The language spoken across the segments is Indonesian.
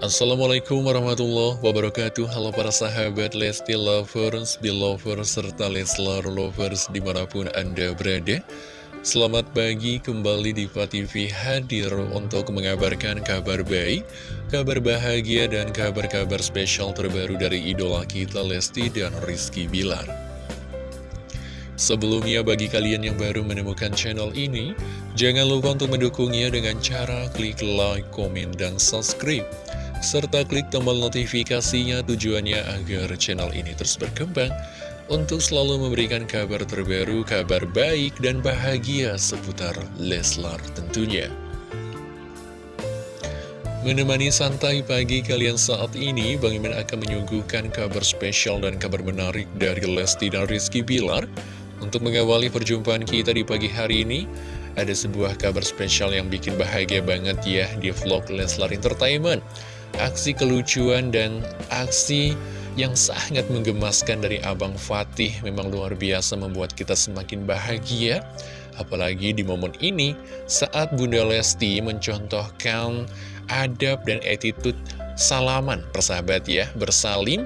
Assalamualaikum warahmatullahi wabarakatuh. Halo para sahabat Lesti Lovers, Belovers, serta Leslar Lovers di mana pun Anda berada. Selamat pagi kembali di TV hadir untuk mengabarkan kabar baik Kabar bahagia dan kabar-kabar spesial terbaru dari idola kita Lesti dan Rizky Bilar. Sebelumnya bagi kalian yang baru menemukan channel ini Jangan lupa untuk mendukungnya dengan cara klik like, komen, dan subscribe serta klik tombol notifikasinya tujuannya agar channel ini terus berkembang untuk selalu memberikan kabar terbaru, kabar baik dan bahagia seputar Leslar tentunya. Menemani santai pagi kalian saat ini, Bang Iman akan menyuguhkan kabar spesial dan kabar menarik dari Lesti dan Rizky Bilar. Untuk mengawali perjumpaan kita di pagi hari ini, ada sebuah kabar spesial yang bikin bahagia banget ya di vlog Leslar Entertainment aksi kelucuan dan aksi yang sangat menggemaskan dari Abang Fatih memang luar biasa membuat kita semakin bahagia. Apalagi di momen ini saat Bunda Lesti mencontohkan adab dan attitude salaman persahabat ya, bersalim.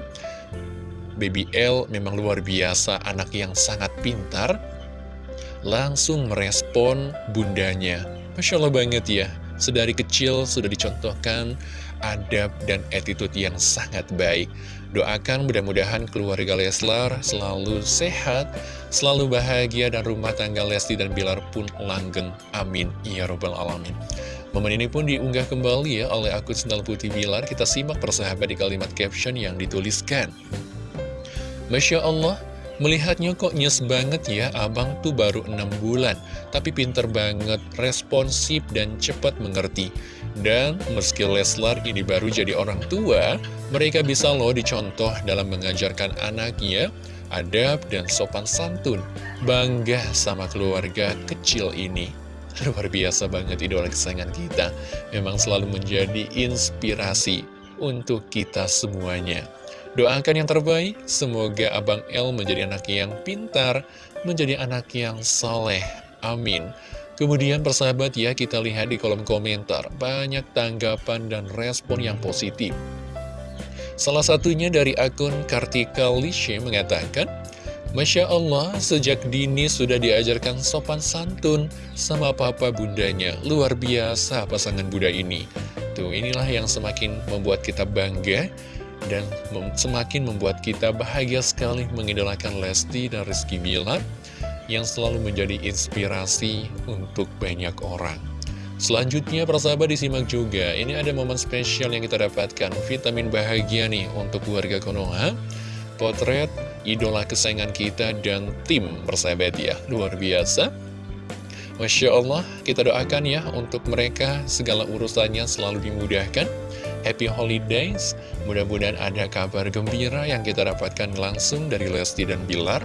Baby L memang luar biasa, anak yang sangat pintar, langsung merespon bundanya. Masya Allah banget ya, sedari kecil sudah dicontohkan adab dan attitude yang sangat baik. Doakan mudah-mudahan keluarga Leslar selalu sehat, selalu bahagia, dan rumah tangga Lesti dan Bilar pun langgeng. Amin. Ya Robbal Alamin. Momen ini pun diunggah kembali ya oleh akun Sendal Putih Bilar. Kita simak persahabat di kalimat caption yang dituliskan. Masya Allah, Melihatnya kok nyes banget ya, abang tuh baru 6 bulan, tapi pinter banget, responsif dan cepat mengerti. Dan meski Leslar ini baru jadi orang tua, mereka bisa loh dicontoh dalam mengajarkan anaknya adab dan sopan santun. Bangga sama keluarga kecil ini. Luar biasa banget idola kesayangan kita. Memang selalu menjadi inspirasi untuk kita semuanya. Doakan yang terbaik, semoga Abang El menjadi anak yang pintar, menjadi anak yang soleh. Amin. Kemudian persahabat ya, kita lihat di kolom komentar, banyak tanggapan dan respon yang positif. Salah satunya dari akun Kartika Lishe mengatakan, Masya Allah, sejak dini sudah diajarkan sopan santun sama papa bundanya. Luar biasa pasangan Buddha ini. Tuh, inilah yang semakin membuat kita bangga dan semakin membuat kita bahagia sekali mengidolakan Lesti dan Rizky Bilar yang selalu menjadi inspirasi untuk banyak orang. Selanjutnya persahabat disimak juga, ini ada momen spesial yang kita dapatkan, vitamin bahagia nih untuk keluarga Konoha, potret idola kesayangan kita dan tim persahabat ya, luar biasa. Masya Allah, kita doakan ya untuk mereka. Segala urusannya selalu dimudahkan Happy Holidays. Mudah-mudahan ada kabar gembira yang kita dapatkan langsung dari Lesti dan Bilar.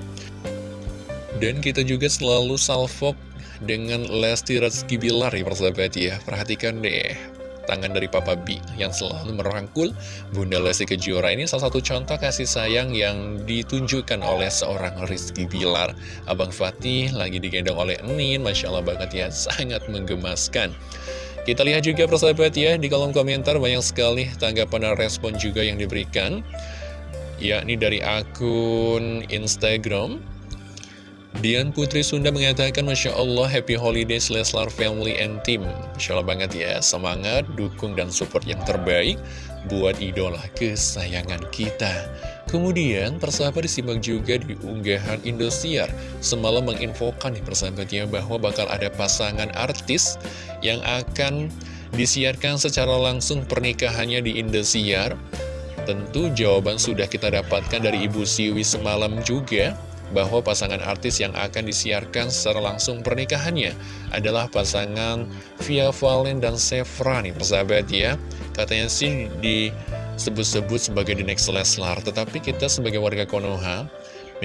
Dan kita juga selalu salvok dengan Lesti Rizky Bilar ya persahabat ya. Perhatikan deh tangan dari Papa B yang selalu merangkul Bunda Lesti Kejora ini salah satu contoh kasih sayang yang ditunjukkan oleh seorang Rizky Bilar Abang Fatih lagi digendong oleh Enin Masya Allah banget ya sangat menggemaskan kita lihat juga persahabat ya, di kolom komentar banyak sekali tanggapan dan respon juga yang diberikan. Yakni dari akun Instagram. Dian Putri Sunda mengatakan, Masya Allah, Happy Holidays Leslar Family and Team. Masya Allah banget ya, semangat, dukung, dan support yang terbaik buat idola kesayangan kita. Kemudian, persahabat disimak juga di unggahan Indosiar. Semalam menginfokan nih persahabatnya bahwa bakal ada pasangan artis yang akan disiarkan secara langsung pernikahannya di Indosiar. Tentu jawaban sudah kita dapatkan dari Ibu Siwi semalam juga bahwa pasangan artis yang akan disiarkan secara langsung pernikahannya adalah pasangan Via Valen dan Sevra nih persahabat ya. Katanya sih di sebut-sebut sebagai the next Leslar Tetapi kita sebagai warga Konoha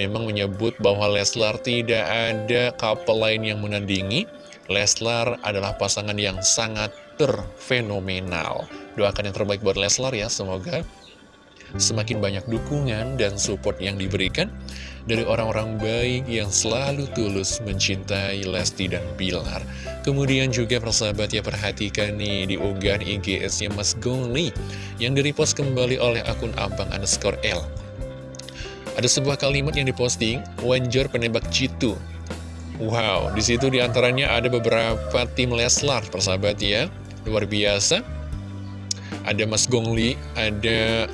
memang menyebut bahwa Leslar tidak ada couple lain yang menandingi Leslar adalah pasangan yang sangat terfenomenal Doakan yang terbaik buat Leslar ya, semoga semakin banyak dukungan dan support yang diberikan dari orang-orang baik yang selalu tulus mencintai Lesti dan Bilar. Kemudian juga persahabat ya perhatikan nih di unggahan IGS-nya Mas Gongli yang direpost kembali oleh akun abang underscore L. Ada sebuah kalimat yang diposting, Wanjor penembak Citu. Wow, di situ di antaranya ada beberapa tim Leslar, persahabat ya. Luar biasa. Ada Mas Gongli, ada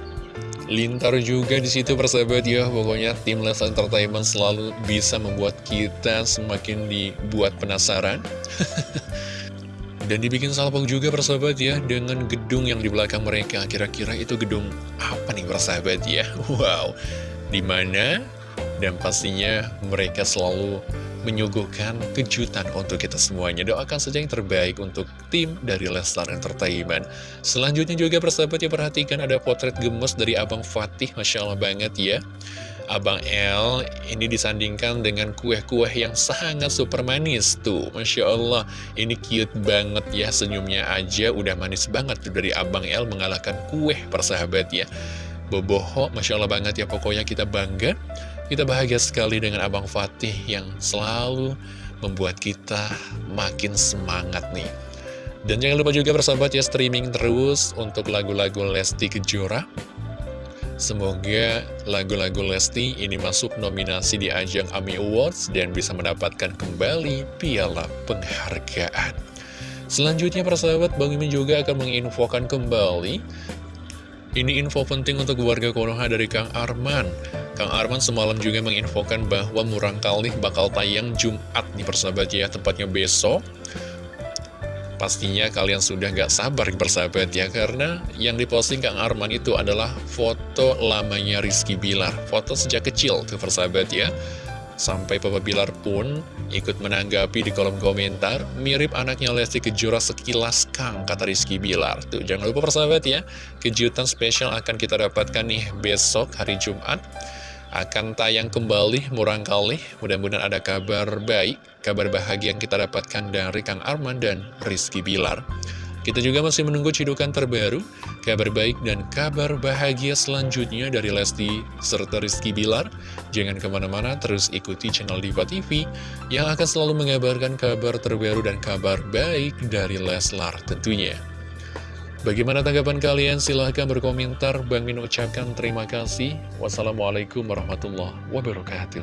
Lintar juga di situ persahabat ya. Pokoknya tim Les Entertainment selalu bisa membuat kita semakin dibuat penasaran. Dan dibikin salpok juga persahabat ya Dengan gedung yang di belakang mereka. Kira-kira itu gedung apa nih persahabat ya? Wow. Di mana Dan pastinya mereka selalu menyuguhkan kejutan untuk kita semuanya. Doakan saja yang terbaik untuk tim dari Leslar Entertainment. Selanjutnya juga persahabat ya perhatikan ada potret gemes dari Abang Fatih, Masya Allah banget ya. Abang L ini disandingkan dengan kue-kue yang sangat super manis tuh Masya Allah ini cute banget ya senyumnya aja udah manis banget tuh dari Abang L mengalahkan kue persahabat ya Boboho Masya Allah banget ya pokoknya kita bangga kita bahagia sekali dengan Abang Fatih yang selalu membuat kita makin semangat nih. Dan jangan lupa juga bersahabat ya streaming terus untuk lagu-lagu Lesti Kejora. Semoga lagu-lagu Lesti ini masuk nominasi di ajang AMI Awards dan bisa mendapatkan kembali piala penghargaan. Selanjutnya persahabat, Bang Imin juga akan menginfokan kembali Ini info penting untuk warga Konoha dari Kang Arman Kang Arman semalam juga menginfokan bahwa Murang Kali bakal tayang Jumat nih persahabat ya, tepatnya besok. Pastinya kalian sudah gak sabar persahabat ya, karena yang diposting Kang Arman itu adalah foto lamanya Rizky Bilar. Foto sejak kecil tuh persahabat ya. Sampai Papa Bilar pun ikut menanggapi di kolom komentar, mirip anaknya Lesti Kejora sekilas Kang, kata Rizky Bilar. Tuh, jangan lupa persahabat ya, kejutan spesial akan kita dapatkan nih besok hari Jumat akan tayang kembali murang kali. Mudah-mudahan ada kabar baik kabar bahagia yang kita dapatkan dari Kang Arman dan Rizky Bilar. Kita juga masih menunggu cidukan terbaru kabar baik dan kabar bahagia selanjutnya dari Lesti serta Rizky Bilar. Jangan ke mana-mana terus ikuti channel Diva TV yang akan selalu mengabarkan kabar terbaru dan kabar baik dari Leslar tentunya Bagaimana tanggapan kalian? Silahkan berkomentar. Bang Min ucapkan terima kasih. Wassalamualaikum warahmatullahi wabarakatuh.